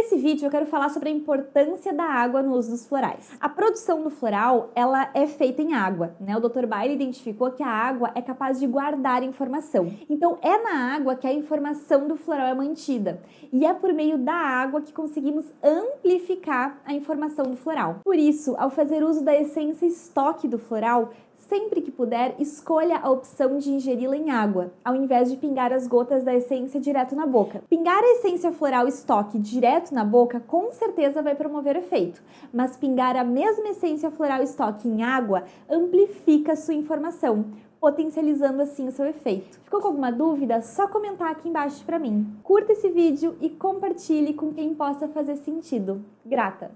Nesse vídeo eu quero falar sobre a importância da água no uso dos florais. A produção do floral, ela é feita em água, né? O Dr. Bailey identificou que a água é capaz de guardar informação. Então é na água que a informação do floral é mantida. E é por meio da água que conseguimos amplificar a informação do floral. Por isso, ao fazer uso da essência estoque do floral, sempre que puder, escolha a opção de ingeri-la em água, ao invés de pingar as gotas da essência direto na boca. Pingar a essência floral estoque direto na boca com certeza vai promover efeito, mas pingar a mesma essência floral estoque em água amplifica sua informação, potencializando assim o seu efeito. Ficou com alguma dúvida? Só comentar aqui embaixo para mim. Curta esse vídeo e compartilhe com quem possa fazer sentido. Grata!